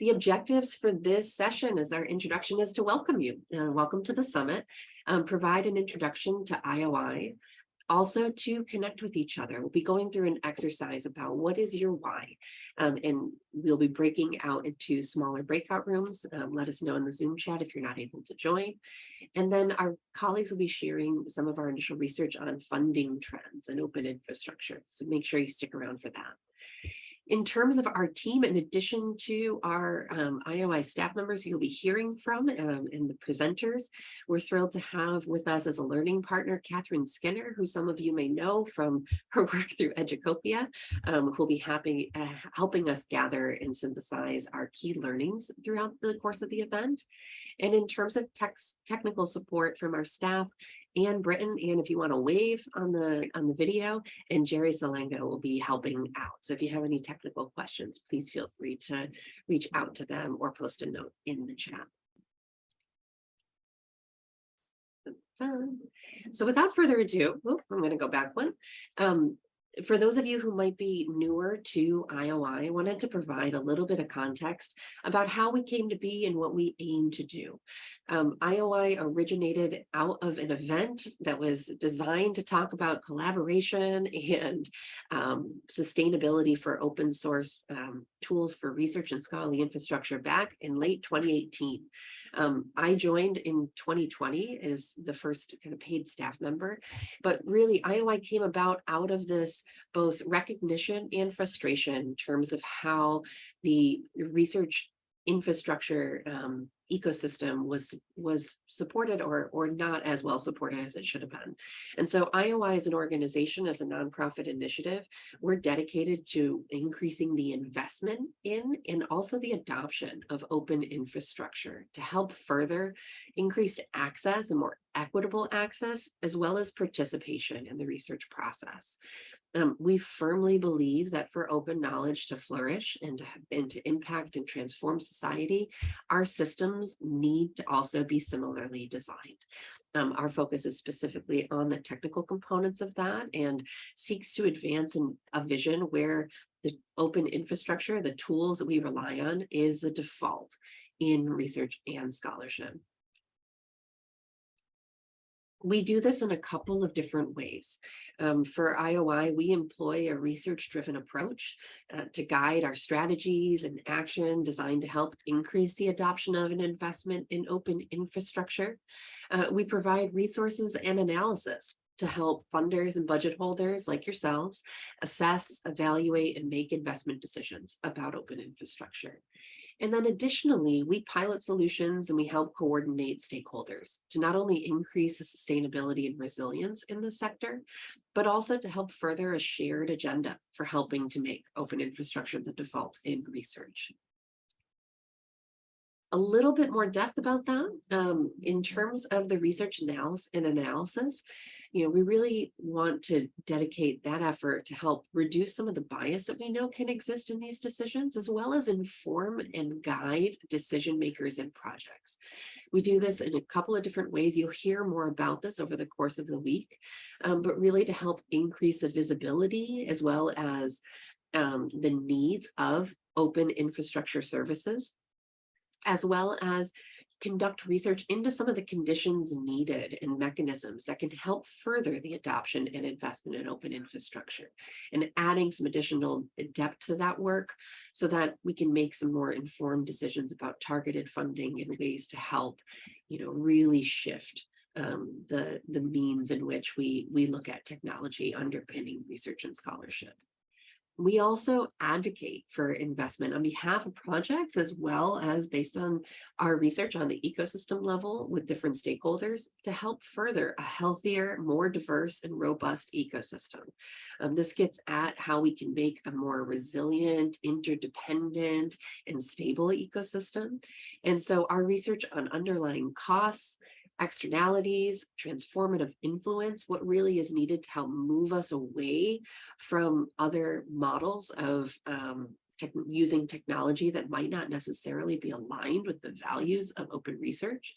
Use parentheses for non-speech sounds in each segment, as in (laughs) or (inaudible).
The objectives for this session as our introduction is to welcome you. Uh, welcome to the summit, um, provide an introduction to IOI, also to connect with each other. We'll be going through an exercise about what is your why, um, and we'll be breaking out into smaller breakout rooms. Um, let us know in the Zoom chat if you're not able to join. And then our colleagues will be sharing some of our initial research on funding trends and open infrastructure. So make sure you stick around for that. In terms of our team, in addition to our um, IOI staff members you'll be hearing from um, and the presenters, we're thrilled to have with us as a learning partner, Katherine Skinner, who some of you may know from (laughs) her work through Educopia, um, who'll be happy, uh, helping us gather and synthesize our key learnings throughout the course of the event. And in terms of text, technical support from our staff, Anne Britton, and if you want to wave on the on the video, and Jerry Salenga will be helping out. So if you have any technical questions, please feel free to reach out to them or post a note in the chat. So without further ado, I'm going to go back one. Um, for those of you who might be newer to IOI, I wanted to provide a little bit of context about how we came to be and what we aim to do. Um, IOI originated out of an event that was designed to talk about collaboration (laughs) and um, sustainability for open source um, tools for research and scholarly infrastructure back in late 2018. Um, I joined in 2020 as the first kind of paid staff member, but really IOI came about out of this both recognition and frustration in terms of how the research infrastructure um, ecosystem was was supported or or not as well supported as it should have been. And so IOI as an organization, as a nonprofit initiative, we're dedicated to increasing the investment in and also the adoption of open infrastructure to help further increased access and more equitable access, as well as participation in the research process. Um, we firmly believe that for open knowledge to flourish and to, and to impact and transform society, our systems need to also be similarly designed. Um, our focus is specifically on the technical components of that and seeks to advance in a vision where the open infrastructure, the tools that we rely on is the default in research and scholarship we do this in a couple of different ways. Um, for IOI, we employ a research-driven approach uh, to guide our strategies and action designed to help increase the adoption of an investment in open infrastructure. Uh, we provide resources and analysis to help funders and budget holders like yourselves assess, evaluate, and make investment decisions about open infrastructure. And then additionally, we pilot solutions and we help coordinate stakeholders to not only increase the sustainability and resilience in the sector, but also to help further a shared agenda for helping to make open infrastructure the default in research a little bit more depth about that um, in terms of the research analysis and analysis you know, we really want to dedicate that effort to help reduce some of the bias that we know can exist in these decisions, as well as inform and guide decision makers and projects. We do this in a couple of different ways. You'll hear more about this over the course of the week, um, but really to help increase the visibility as well as um, the needs of open infrastructure services, as well as conduct research into some of the conditions needed and mechanisms that can help further the adoption and investment in open infrastructure and adding some additional depth to that work so that we can make some more informed decisions about targeted funding and ways to help, you know, really shift um, the, the means in which we, we look at technology underpinning research and scholarship. We also advocate for investment on behalf of projects as well as based on our research on the ecosystem level with different stakeholders to help further a healthier, more diverse and robust ecosystem. Um, this gets at how we can make a more resilient, interdependent and stable ecosystem. And so our research on underlying costs, externalities, transformative influence, what really is needed to help move us away from other models of um, te using technology that might not necessarily be aligned with the values of open research.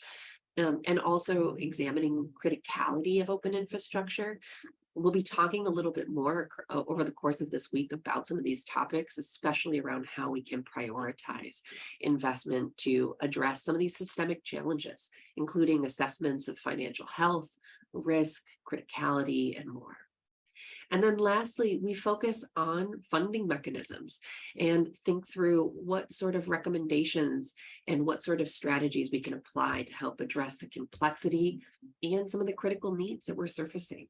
Um, and also examining criticality of open infrastructure We'll be talking a little bit more over the course of this week about some of these topics, especially around how we can prioritize investment to address some of these systemic challenges, including assessments of financial health, risk, criticality, and more. And then lastly, we focus on funding mechanisms and think through what sort of recommendations and what sort of strategies we can apply to help address the complexity and some of the critical needs that we're surfacing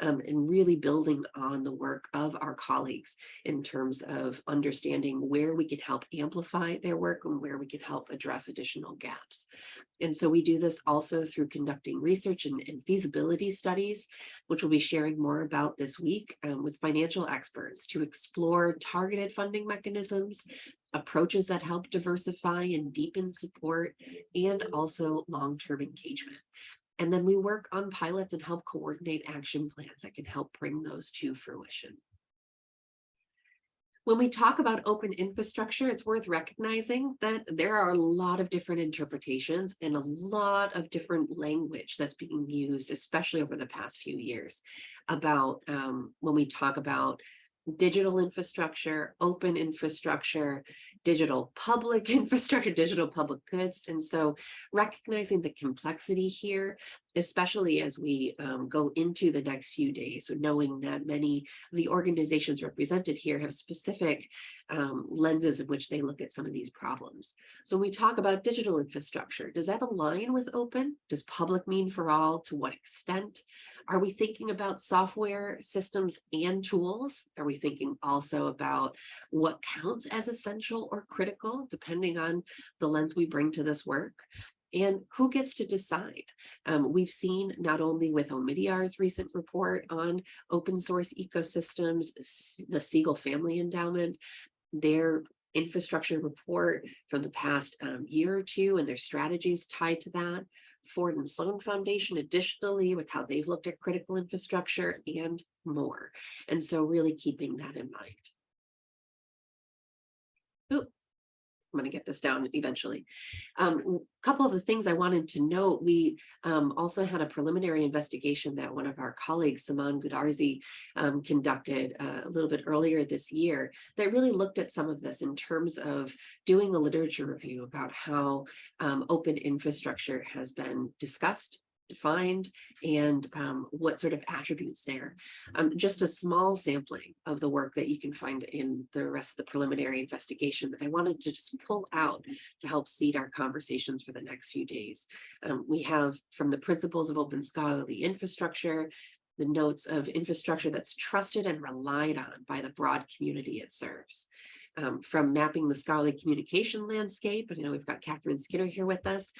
um, and really building on the work of our colleagues in terms of understanding where we can help amplify their work and where we can help address additional gaps. And so we do this also through conducting research and, and feasibility studies, which we'll be sharing more about this week um, with financial experts to explore targeted funding mechanisms, approaches that help diversify and deepen support, and also long-term engagement. And then we work on pilots and help coordinate action plans that can help bring those to fruition. When we talk about open infrastructure, it's worth recognizing that there are a lot of different interpretations and a lot of different language that's being used, especially over the past few years, about um, when we talk about digital infrastructure, open infrastructure, digital public (laughs) infrastructure, digital public goods. And so recognizing the complexity here, especially as we um, go into the next few days, knowing that many of the organizations represented here have specific um, lenses in which they look at some of these problems. So when we talk about digital infrastructure, does that align with open? Does public mean for all? To what extent? Are we thinking about software systems and tools? Are we thinking also about what counts as essential or critical, depending on the lens we bring to this work? And who gets to decide? Um, we've seen not only with Omidyar's recent report on open source ecosystems, the Siegel Family Endowment, their infrastructure report from the past um, year or two and their strategies tied to that. Ford and Sloan Foundation additionally with how they've looked at critical infrastructure and more. And so really keeping that in mind. Ooh, I'm going to get this down eventually. Um, a couple of the things I wanted to note, we um, also had a preliminary investigation that one of our colleagues, Saman Goudarzi, um, conducted uh, a little bit earlier this year that really looked at some of this in terms of doing a literature review about how um, open infrastructure has been discussed defined and um, what sort of attributes there. Um, just a small sampling of the work that you can find in the rest of the preliminary investigation that I wanted to just pull out to help seed our conversations for the next few days. Um, we have from the principles of open scholarly infrastructure, the notes of infrastructure that's trusted and relied on by the broad community it serves. Um, from mapping the scholarly communication landscape, and you know, we've got Katherine Skinner here with us,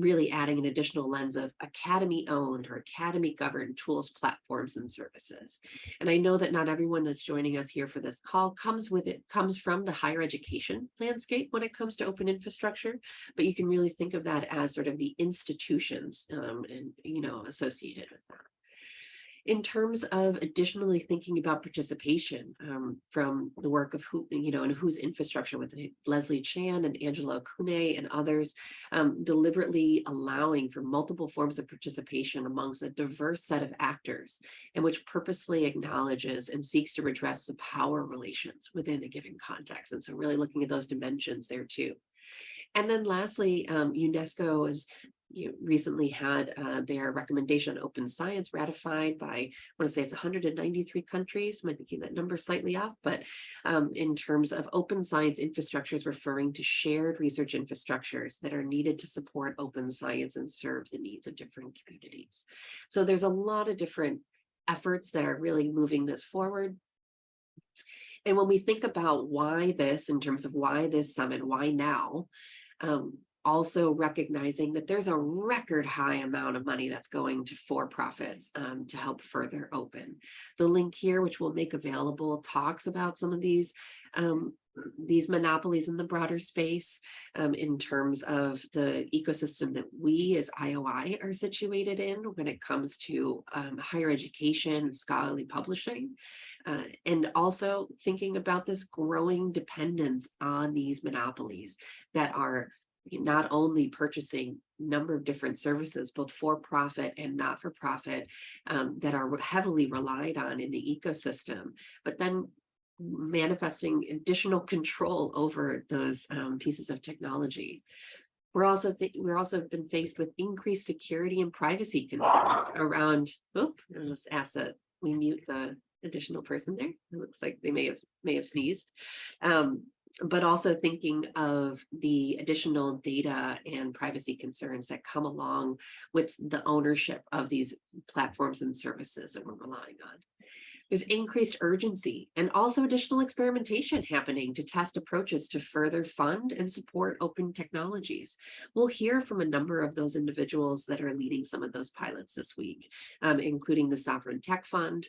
really adding an additional lens of academy owned or academy governed tools, platforms and services. And I know that not everyone that's joining us here for this call comes with it, comes from the higher education landscape when it comes to open infrastructure, but you can really think of that as sort of the institutions um, and, you know, associated with that in terms of additionally thinking about participation um, from the work of who, you know, and whose infrastructure with Leslie Chan and Angela Okune and others, um, deliberately allowing for multiple forms of participation amongst a diverse set of actors and which purposely acknowledges and seeks to redress the power relations within a given context. And so really looking at those dimensions there too. And then lastly, um, UNESCO has you recently had uh, their recommendation on open science ratified by, I want to say it's 193 countries, might be getting that number slightly off, but um, in terms of open science infrastructures referring to shared research infrastructures that are needed to support open science and serve the needs of different communities. So there's a lot of different efforts that are really moving this forward. And when we think about why this, in terms of why this summit, why now, um, also recognizing that there's a record high amount of money that's going to for-profits um, to help further open. The link here, which we'll make available, talks about some of these um, these monopolies in the broader space um, in terms of the ecosystem that we as IOI are situated in when it comes to um, higher education, scholarly publishing, uh, and also thinking about this growing dependence on these monopolies that are not only purchasing number of different services, both for profit and not for profit, um, that are heavily relied on in the ecosystem. But then manifesting additional control over those um, pieces of technology. We're also we're also been faced with increased security and privacy concerns around. Oop, ask that we mute the additional person there. It looks like they may have may have sneezed. Um, but also thinking of the additional data and privacy concerns that come along with the ownership of these platforms and services that we're relying on. There's increased urgency and also additional experimentation happening to test approaches to further fund and support open technologies. We'll hear from a number of those individuals that are leading some of those pilots this week, um, including the Sovereign Tech Fund,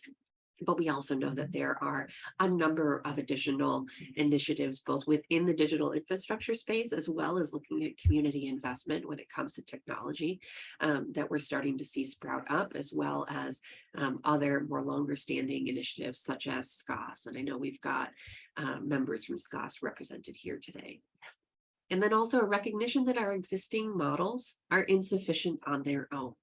but we also know that there are a number of additional initiatives, both within the digital infrastructure space, as well as looking at community investment when it comes to technology um, that we're starting to see sprout up, as well as um, other more longer standing initiatives such as SCOSS. And I know we've got uh, members from SCOSS represented here today. And then also a recognition that our existing models are insufficient on their own.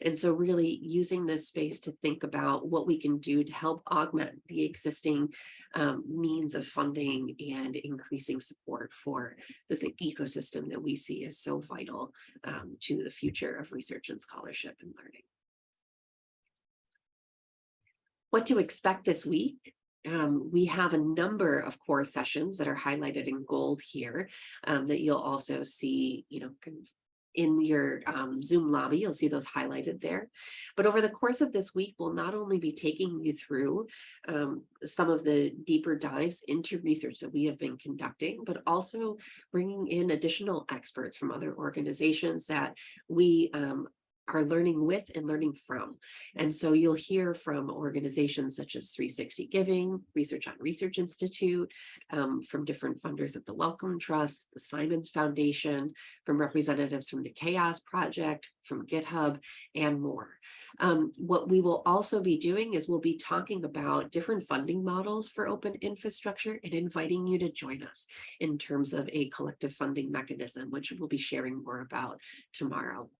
And so really using this space to think about what we can do to help augment the existing um, means of funding and increasing support for this ecosystem that we see as so vital um, to the future of research and scholarship and learning. What to expect this week? Um, we have a number of core sessions that are highlighted in gold here um, that you'll also see, you know, kind of in your um, Zoom lobby, you'll see those highlighted there. But over the course of this week, we'll not only be taking you through um, some of the deeper dives into research that we have been conducting, but also bringing in additional experts from other organizations that we um, are learning with and learning from. And so you'll hear from organizations such as 360 Giving, Research on Research Institute, um, from different funders at the Wellcome Trust, the Simons Foundation, from representatives from the CHAOSS Project, from GitHub, and more. Um, what we will also be doing is we'll be talking about different funding models for open infrastructure and inviting you to join us in terms of a collective funding mechanism, which we'll be sharing more about tomorrow.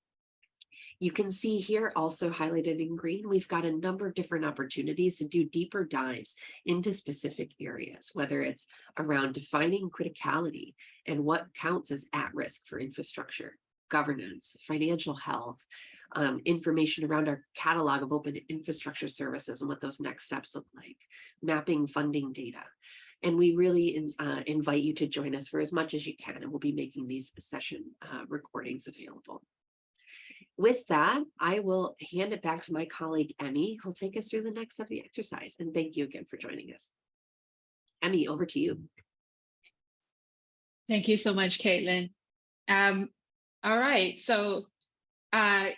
You can see here also highlighted in green, we've got a number of different opportunities to do deeper dives into specific areas, whether it's around defining criticality and what counts as at risk for infrastructure, governance, financial health, um, information around our catalog of open infrastructure services and what those next steps look like, mapping funding data. And we really in, uh, invite you to join us for as much as you can, and we'll be making these session uh, recordings available. With that, I will hand it back to my colleague, Emmy, who'll take us through the next of the exercise. And thank you again for joining us. Emmy, over to you. Thank you so much, Caitlin. Um, all right, so uh,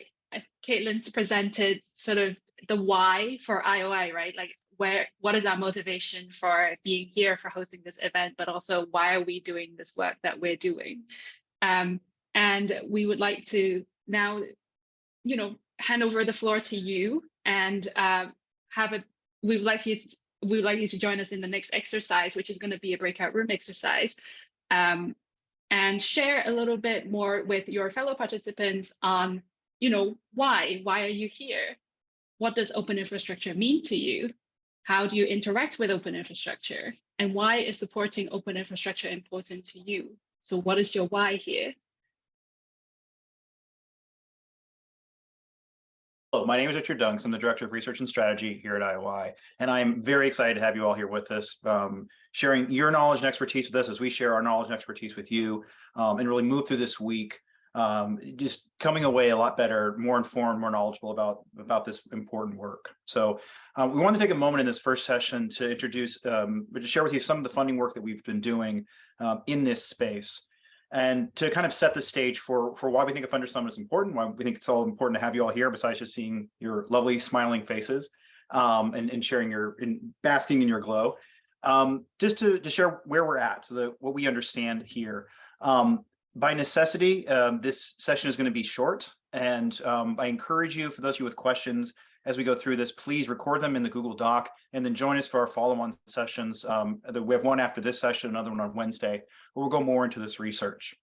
Caitlin's presented sort of the why for IOI, right? Like where, what is our motivation for being here, for hosting this event, but also why are we doing this work that we're doing? Um, and we would like to now you know, hand over the floor to you and uh, have a, we would like you to, we would like you to join us in the next exercise, which is going to be a breakout room exercise. Um, and share a little bit more with your fellow participants on, you know, why, why are you here? What does open infrastructure mean to you? How do you interact with open infrastructure? And why is supporting open infrastructure important to you? So what is your why here? Hello, my name is Richard Dunks. I'm the Director of Research and Strategy here at IOI, and I'm very excited to have you all here with us, um, sharing your knowledge and expertise with us as we share our knowledge and expertise with you, um, and really move through this week, um, just coming away a lot better, more informed, more knowledgeable about, about this important work. So um, we want to take a moment in this first session to introduce, um, to share with you some of the funding work that we've been doing um, in this space and to kind of set the stage for for why we think a funder summit is important, why we think it's all important to have you all here, besides just seeing your lovely smiling faces um, and, and sharing your in basking in your glow. Um, just to, to share where we're at, so that what we understand here. Um, by necessity, um, this session is going to be short, and um, I encourage you, for those of you with questions, as we go through this, please record them in the Google Doc and then join us for our follow-on sessions. Um, we have one after this session, another one on Wednesday, where we'll go more into this research.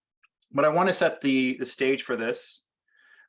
But I want to set the, the stage for this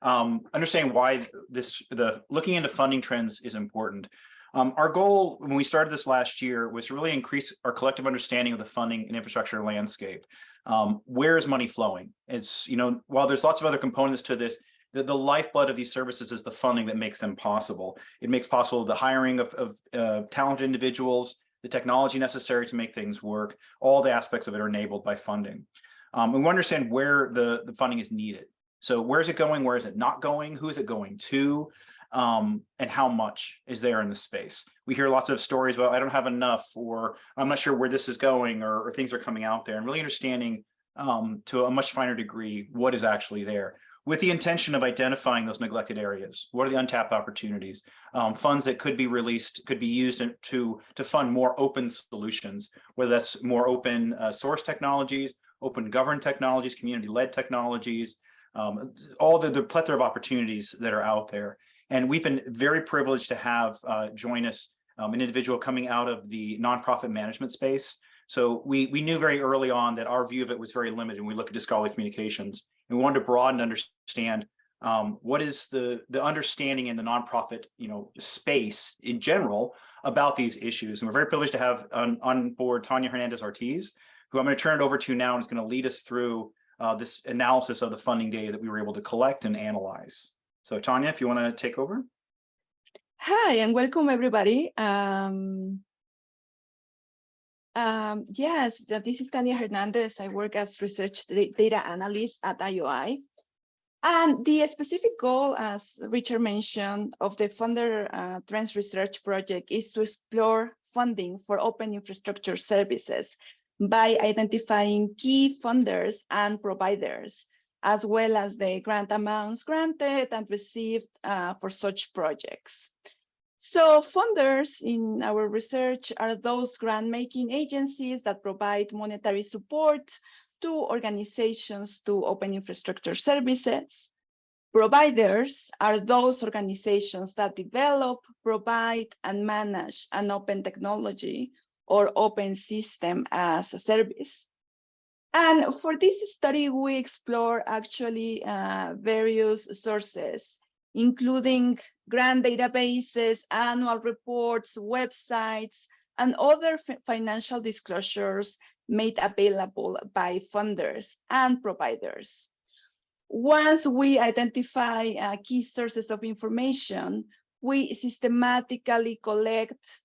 um, understanding why this, the, looking into funding trends is important. Um, our goal, when we started this last year, was to really increase our collective understanding of the funding and infrastructure landscape. Um, where is money flowing? It's, you know, while there's lots of other components to this, the, the lifeblood of these services is the funding that makes them possible. It makes possible the hiring of, of uh, talented individuals, the technology necessary to make things work. All the aspects of it are enabled by funding. Um, we understand where the, the funding is needed. So where is it going? Where is it not going? Who is it going to? Um, and how much is there in the space? We hear lots of stories about I don't have enough, or I'm not sure where this is going, or, or things are coming out there, and really understanding um, to a much finer degree what is actually there with the intention of identifying those neglected areas. What are the untapped opportunities? Um, funds that could be released, could be used to, to fund more open solutions, whether that's more open uh, source technologies, open governed technologies, community-led technologies, um, all the, the plethora of opportunities that are out there. And we've been very privileged to have uh, join us um, an individual coming out of the nonprofit management space. So we, we knew very early on that our view of it was very limited when we look at scholarly communications. We wanted to broaden understand um, what is the, the understanding in the nonprofit, you know, space in general about these issues. And we're very privileged to have on, on board Tanya Hernandez Ortiz, who I'm going to turn it over to now and is going to lead us through uh, this analysis of the funding data that we were able to collect and analyze. So Tanya, if you want to take over. Hi, and welcome everybody. Um, um, yes, this is Tania Hernandez. I work as research data analyst at IOI. And the specific goal, as Richard mentioned, of the Funder uh, Trends Research Project is to explore funding for open infrastructure services by identifying key funders and providers, as well as the grant amounts granted and received uh, for such projects. So funders in our research are those grant-making agencies that provide monetary support to organizations to open infrastructure services. Providers are those organizations that develop, provide, and manage an open technology or open system as a service. And for this study, we explore actually uh, various sources including grant databases, annual reports, websites, and other financial disclosures made available by funders and providers. Once we identify uh, key sources of information, we systematically collect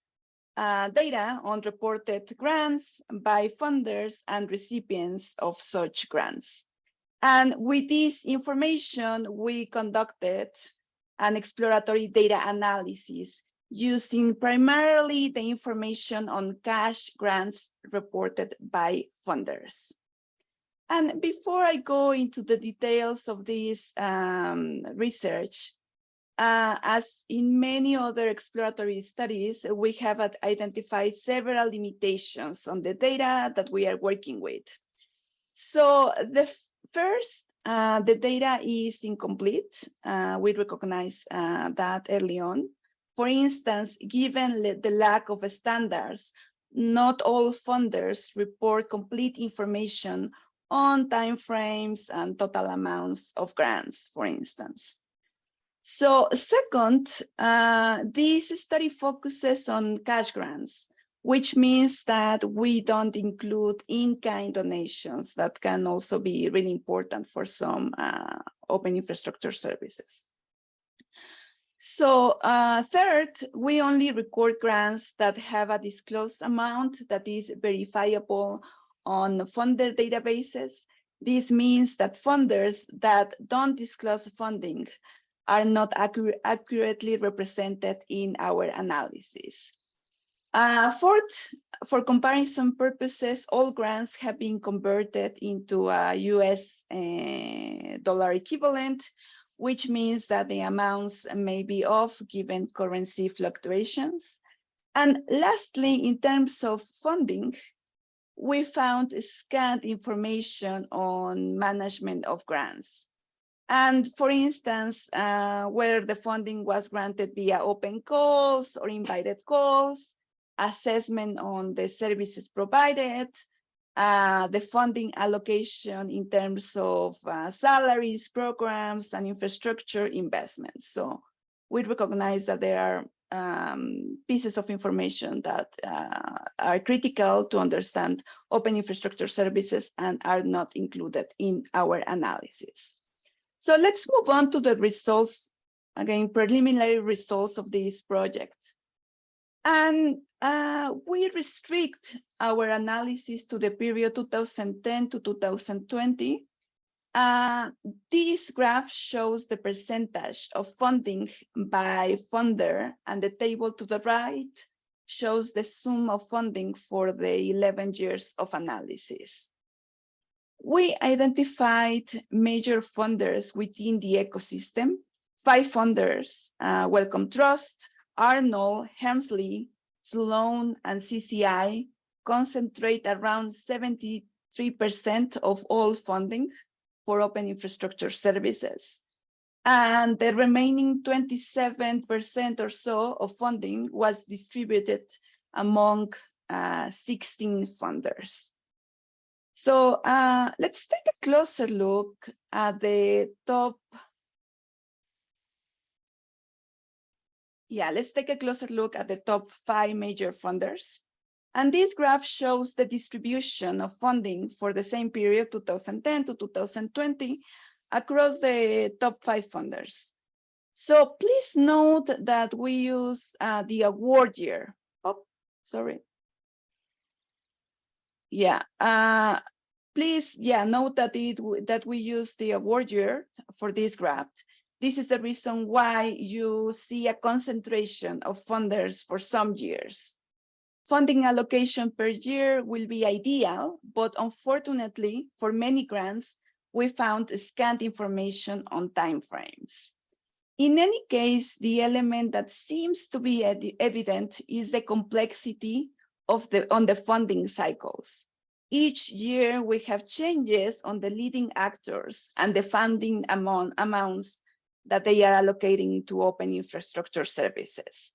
uh, data on reported grants by funders and recipients of such grants. And with this information, we conducted an exploratory data analysis using primarily the information on cash grants reported by funders. And before I go into the details of this um, research, uh, as in many other exploratory studies, we have identified several limitations on the data that we are working with. So the first uh, the data is incomplete. Uh, we recognize uh, that early on. For instance, given the lack of standards, not all funders report complete information on timeframes and total amounts of grants, for instance. So second, uh, this study focuses on cash grants, which means that we don't include in-kind donations that can also be really important for some uh, open infrastructure services. So uh, third, we only record grants that have a disclosed amount that is verifiable on funder databases. This means that funders that don't disclose funding are not accurate, accurately represented in our analysis. Uh, fourth, for comparison purposes, all grants have been converted into a US uh, dollar equivalent, which means that the amounts may be off given currency fluctuations. And lastly, in terms of funding, we found scant information on management of grants. And for instance, uh, whether the funding was granted via open calls or invited calls, assessment on the services provided, uh, the funding allocation in terms of uh, salaries, programs, and infrastructure investments. So we recognize that there are um, pieces of information that uh, are critical to understand open infrastructure services and are not included in our analysis. So let's move on to the results, again, preliminary results of this project. And uh, we restrict our analysis to the period 2010 to 2020. Uh, this graph shows the percentage of funding by funder, and the table to the right shows the sum of funding for the 11 years of analysis. We identified major funders within the ecosystem, five funders, uh, Wellcome Trust, Arnold, Helmsley, Sloan, and CZI concentrate around 73% of all funding for open infrastructure services. And the remaining 27% or so of funding was distributed among uh, 16 funders. So uh, let's take a closer look at the top Yeah, let's take a closer look at the top five major funders. And this graph shows the distribution of funding for the same period, 2010 to 2020, across the top five funders. So please note that we use uh, the award year. Oh, sorry. Yeah, uh, please, yeah, note that it that we use the award year for this graph. This is the reason why you see a concentration of funders for some years. Funding allocation per year will be ideal, but unfortunately, for many grants, we found scant information on timeframes. In any case, the element that seems to be evident is the complexity of the on the funding cycles. Each year we have changes on the leading actors and the funding amount, amounts that they are allocating to open infrastructure services.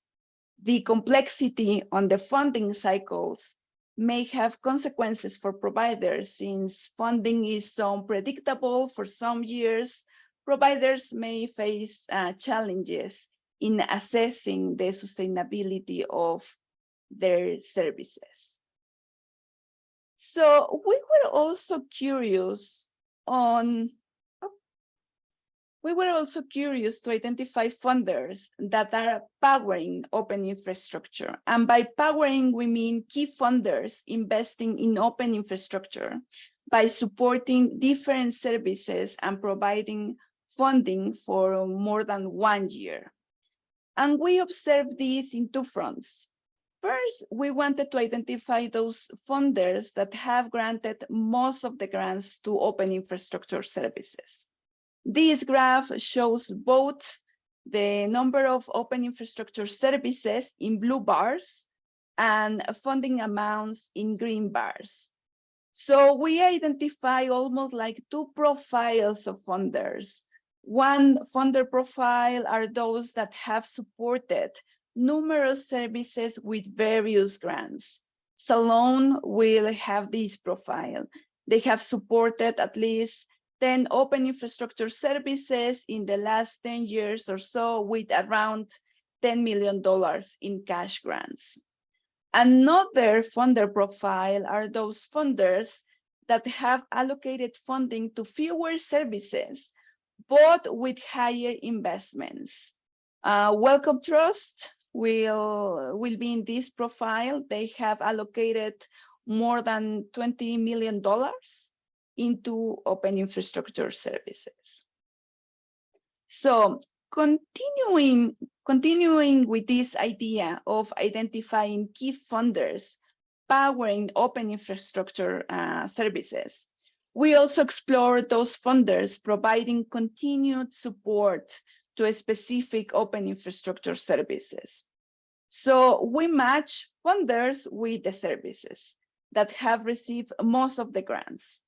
The complexity on the funding cycles may have consequences for providers since funding is so unpredictable for some years, providers may face uh, challenges in assessing the sustainability of their services. So we were also curious on we were also curious to identify funders that are powering open infrastructure. And by powering, we mean key funders investing in open infrastructure by supporting different services and providing funding for more than one year. And we observed this in two fronts. First, we wanted to identify those funders that have granted most of the grants to open infrastructure services. This graph shows both the number of open infrastructure services in blue bars and funding amounts in green bars. So we identify almost like two profiles of funders. One funder profile are those that have supported numerous services with various grants. Sloan will have this profile. They have supported at least 10 open infrastructure services in the last 10 years or so with around $10 million in cash grants. Another funder profile are those funders that have allocated funding to fewer services, but with higher investments. Uh, Wellcome Trust will, will be in this profile. They have allocated more than $20 million into open infrastructure services. So continuing, continuing with this idea of identifying key funders powering open infrastructure uh, services, we also explore those funders providing continued support to a specific open infrastructure services. So we match funders with the services that have received most of the grants.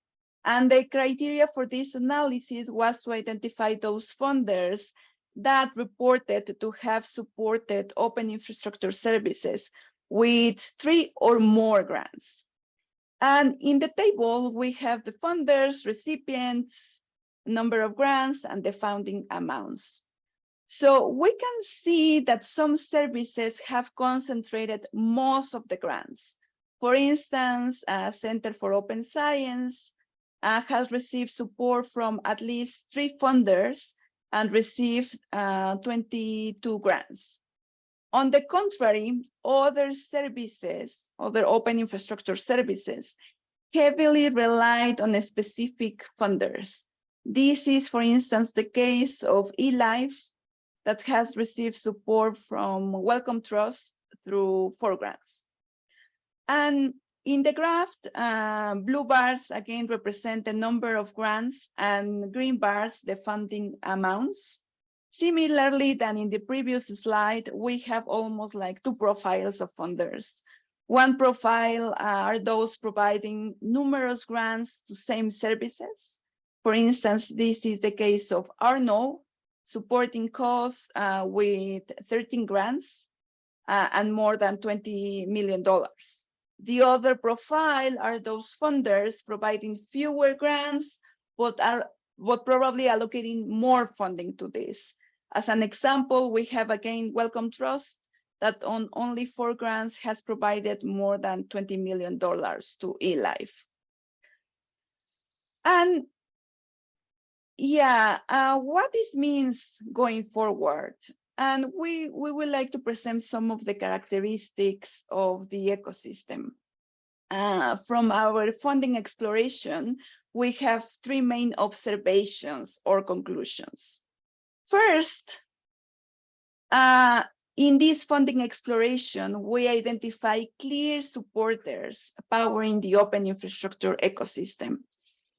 And the criteria for this analysis was to identify those funders that reported to have supported open infrastructure services with three or more grants. And in the table, we have the funders, recipients, number of grants, and the funding amounts. So we can see that some services have concentrated most of the grants. For instance, Center for Open Science uh, has received support from at least three funders and received uh, 22 grants. On the contrary, other services, other open infrastructure services, heavily relied on specific funders. This is, for instance, the case of eLife that has received support from Wellcome Trust through four grants. And in the graph, uh, blue bars again represent the number of grants and green bars the funding amounts. Similarly than in the previous slide, we have almost like two profiles of funders. One profile are those providing numerous grants to same services. For instance, this is the case of Arno, supporting costs uh, with 13 grants uh, and more than $20 million. The other profile are those funders providing fewer grants, but are but probably allocating more funding to this. As an example, we have again Wellcome Trust that on only four grants has provided more than $20 million to eLife. And yeah, uh, what this means going forward. And we, we would like to present some of the characteristics of the ecosystem. Uh, from our funding exploration, we have three main observations or conclusions. First, uh, in this funding exploration, we identify clear supporters powering the open infrastructure ecosystem.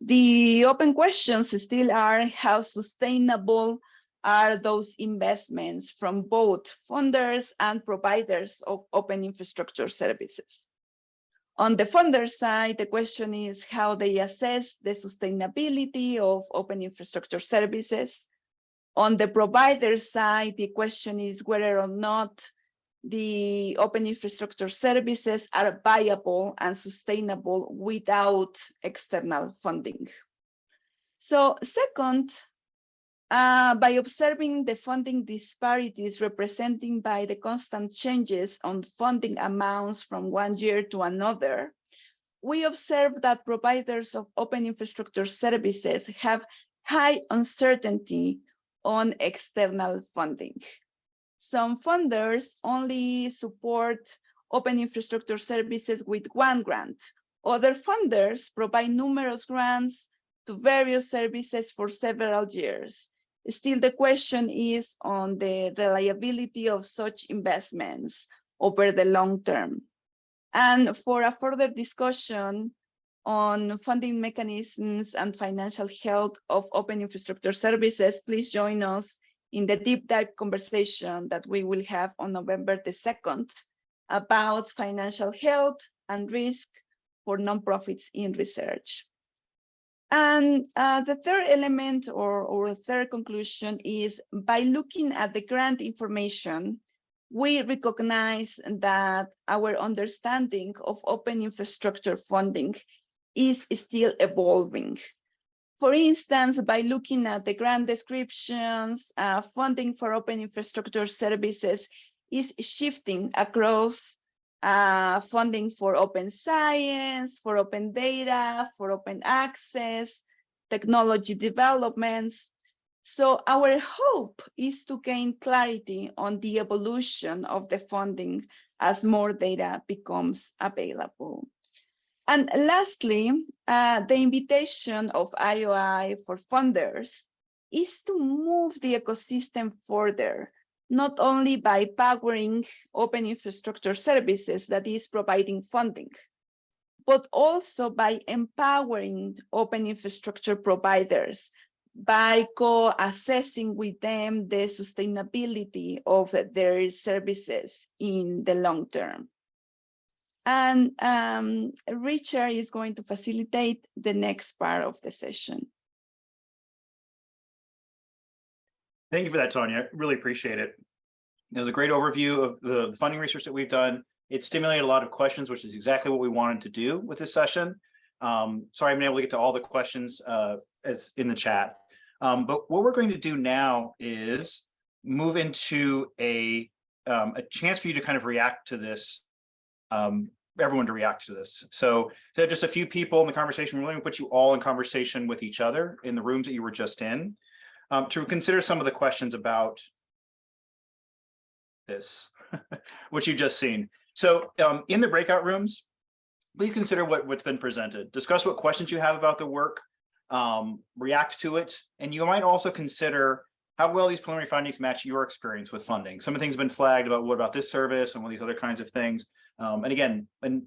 The open questions still are how sustainable are those investments from both funders and providers of open infrastructure services. On the funder side, the question is how they assess the sustainability of open infrastructure services. On the provider side, the question is whether or not the open infrastructure services are viable and sustainable without external funding. So second, uh, by observing the funding disparities representing by the constant changes on funding amounts from one year to another, we observe that providers of open infrastructure services have high uncertainty on external funding. Some funders only support open infrastructure services with one grant. Other funders provide numerous grants to various services for several years. Still, the question is on the reliability of such investments over the long term. And for a further discussion on funding mechanisms and financial health of open infrastructure services, please join us in the deep dive conversation that we will have on November the 2nd about financial health and risk for nonprofits in research. And uh, the third element or, or third conclusion is by looking at the grant information, we recognize that our understanding of open infrastructure funding is still evolving. For instance, by looking at the grant descriptions, uh, funding for open infrastructure services is shifting across uh, funding for open science, for open data, for open access, technology developments. So our hope is to gain clarity on the evolution of the funding as more data becomes available. And lastly, uh, the invitation of IOI for funders is to move the ecosystem further not only by powering open infrastructure services that is providing funding, but also by empowering open infrastructure providers by co-assessing with them the sustainability of their services in the long term. And um, Richard is going to facilitate the next part of the session. Thank you for that, Tanya. I really appreciate it. It was a great overview of the funding research that we've done, It stimulated a lot of questions, which is exactly what we wanted to do with this session. Um, sorry, I'm able to get to all the questions uh, as in the chat. Um, but what we're going to do now is move into a um, a chance for you to kind of react to this, um, everyone to react to this. So there are just a few people in the conversation, we're going to put you all in conversation with each other in the rooms that you were just in um, to consider some of the questions about this, (laughs) what you've just seen. So um, in the breakout rooms, please consider what, what's been presented. Discuss what questions you have about the work, um, react to it, and you might also consider how well these preliminary findings match your experience with funding. Some of the things have been flagged about what about this service and all these other kinds of things. Um, and again, and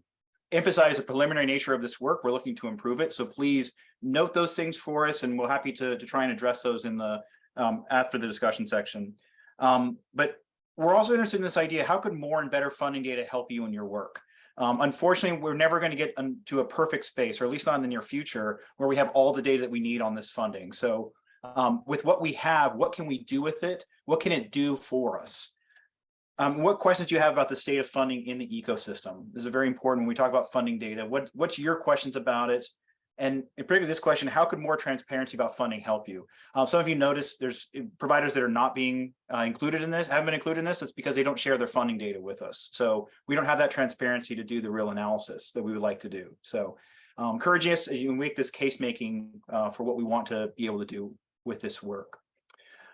emphasize the preliminary nature of this work. We're looking to improve it. So please note those things for us and we're happy to, to try and address those in the um, after the discussion section. Um, but we're also interested in this idea, how could more and better funding data help you in your work? Um, unfortunately, we're never going to get to a perfect space, or at least not in the near future, where we have all the data that we need on this funding. So um, with what we have, what can we do with it? What can it do for us? Um, what questions do you have about the state of funding in the ecosystem? This is very important when we talk about funding data. What, what's your questions about it? And in particular, this question, how could more transparency about funding help you? Uh, some of you notice there's providers that are not being uh, included in this, haven't been included in this. It's because they don't share their funding data with us. So we don't have that transparency to do the real analysis that we would like to do. So um, encouraging us as you make this case making uh, for what we want to be able to do with this work.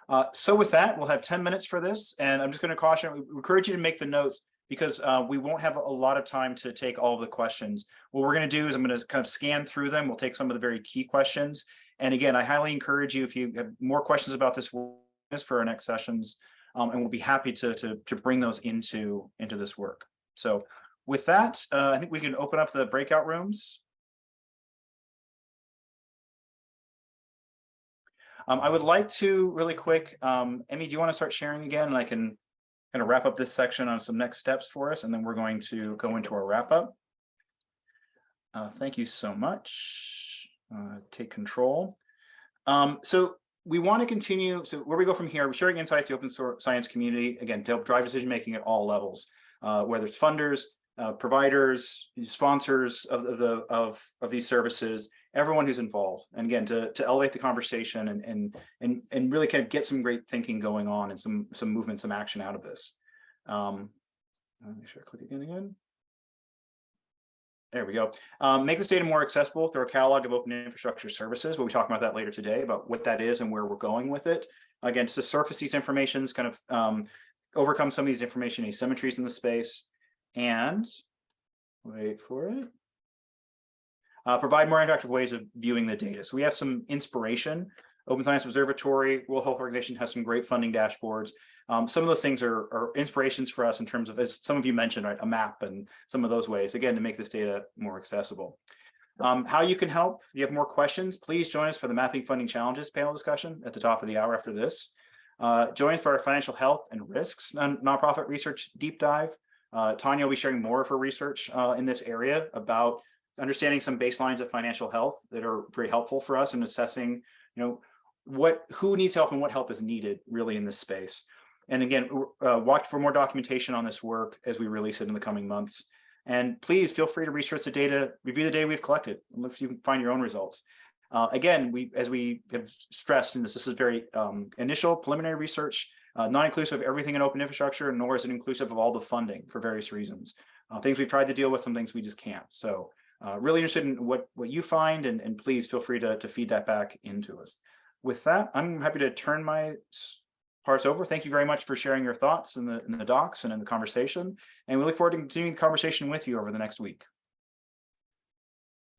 Uh, so with that, we'll have 10 minutes for this, and I'm just going to caution, encourage you to make the notes because uh, we won't have a lot of time to take all of the questions. What we're going to do is I'm going to kind of scan through them. We'll take some of the very key questions. And again, I highly encourage you, if you have more questions about this for our next sessions, um, and we'll be happy to, to, to bring those into, into this work. So with that, uh, I think we can open up the breakout rooms. Um, I would like to really quick, um, Emmy, do you want to start sharing again? And I can kind of wrap up this section on some next steps for us, and then we're going to go into our wrap up. Uh, thank you so much. Uh, take control. Um, so we want to continue. So where we go from here, we're sharing insights to open source science community, again, to help drive decision making at all levels, uh, whether it's funders, uh, providers, sponsors of, of the of of these services, everyone who's involved. And again, to, to elevate the conversation and, and, and, and really kind of get some great thinking going on and some, some movement, some action out of this. Um, make sure I click again again. There we go. Um, make this data more accessible through a catalog of open infrastructure services. We'll be talking about that later today about what that is and where we're going with it. Again, to surface these informations, kind of um, overcome some of these information asymmetries in the space and wait for it uh, provide more interactive ways of viewing the data. So we have some inspiration. Open Science Observatory, World Health Organization has some great funding dashboards. Um, some of those things are, are, inspirations for us in terms of, as some of you mentioned, right, a map and some of those ways, again, to make this data more accessible. Um, how you can help, if you have more questions, please join us for the Mapping Funding Challenges panel discussion at the top of the hour after this. Uh, join us for our financial health and risks non nonprofit research deep dive. Uh, Tanya will be sharing more of her research uh, in this area about understanding some baselines of financial health that are very helpful for us in assessing, you know, what who needs help and what help is needed really in this space. And again, uh, watch for more documentation on this work as we release it in the coming months. And please feel free to research the data, review the data we've collected, and if you can find your own results. Uh, again, we, as we have stressed in this, this is very um, initial preliminary research, uh, not inclusive of everything in open infrastructure, nor is it inclusive of all the funding for various reasons. Uh, things we've tried to deal with, some things we just can't. So uh, really interested in what, what you find and, and please feel free to, to feed that back into us. With that, I'm happy to turn my parts over. Thank you very much for sharing your thoughts in the, in the docs and in the conversation. And we look forward to continuing the conversation with you over the next week.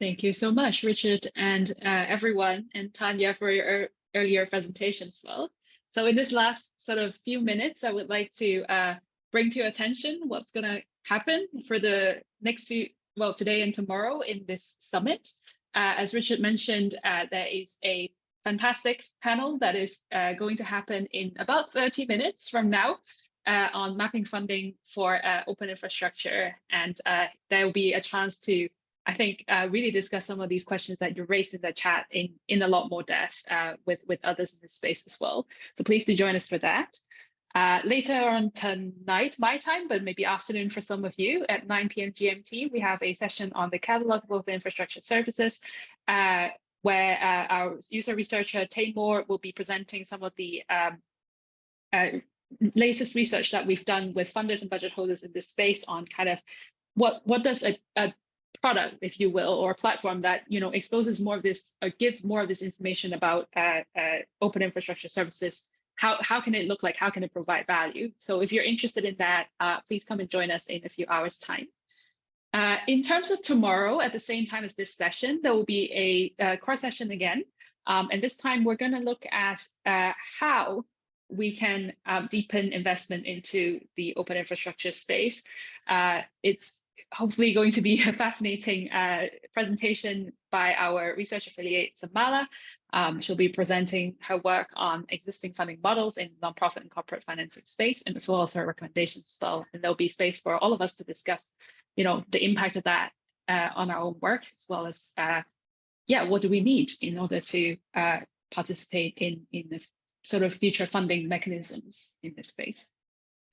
Thank you so much, Richard, and uh, everyone, and Tanya for your earlier presentation as well. So in this last sort of few minutes, I would like to uh, bring to your attention what's going to happen for the next few well, today and tomorrow in this summit. Uh, as Richard mentioned, uh, there is a fantastic panel that is uh, going to happen in about 30 minutes from now uh, on mapping funding for uh, open infrastructure. And uh, there will be a chance to, I think, really discuss some of these questions that you raised in the chat in, in a lot more depth with, with others in this space as well. So please do join us for that. Uh, later on tonight, my time, but maybe afternoon for some of you at 9 p.m. GMT, we have a session on the catalog of open infrastructure services, uh, where uh, our user researcher Taymor will be presenting some of the um, uh, latest research that we've done with funders and budget holders in this space on kind of what what does a, a product, if you will, or a platform that you know exposes more of this or give more of this information about uh, uh, open infrastructure services. How how can it look like? How can it provide value? So if you're interested in that, uh, please come and join us in a few hours' time. Uh, in terms of tomorrow, at the same time as this session, there will be a, a core session again. Um, and this time we're going to look at uh, how we can um, deepen investment into the open infrastructure space. Uh, it's hopefully going to be (laughs) a fascinating uh, presentation by our research affiliate, Samala. Um, she'll be presenting her work on existing funding models in nonprofit and corporate financing space, and as well as her recommendations as well. And there'll be space for all of us to discuss, you know, the impact of that uh, on our own work, as well as, uh, yeah, what do we need in order to uh, participate in, in the sort of future funding mechanisms in this space.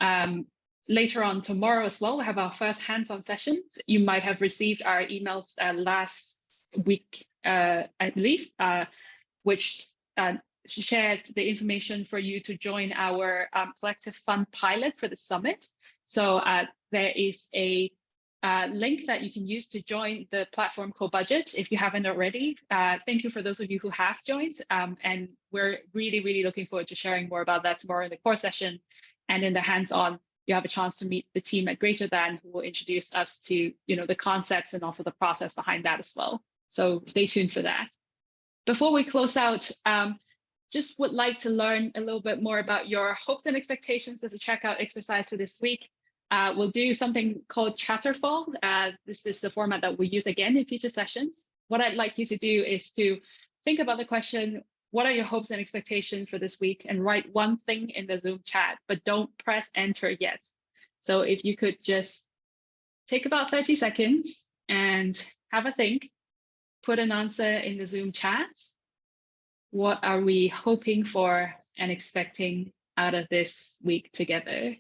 Um, later on tomorrow as well, we have our first hands-on sessions. You might have received our emails uh, last week, uh, I believe, uh, which uh, shares the information for you to join our um, collective fund pilot for the summit. So uh, there is a uh, link that you can use to join the platform Cobudget if you haven't already. Thank you for those of you who have joined. Um, and we're really, really looking forward to sharing more about that tomorrow in the core session. And in the hands-on, you have a chance to meet the team at Greater Than who will introduce us to you know, the concepts and also the process behind that as well. So stay tuned for that. Before we close out, um, just would like to learn a little bit more about your hopes and expectations as a checkout exercise for this week. Uh, we'll do something called Chatterfall. Uh, this is the format that we use again in future sessions. What I'd like you to do is to think about the question, what are your hopes and expectations for this week? And write one thing in the Zoom chat, but don't press enter yet. So if you could just take about 30 seconds and have a think, put an answer in the Zoom chat. What are we hoping for and expecting out of this week together?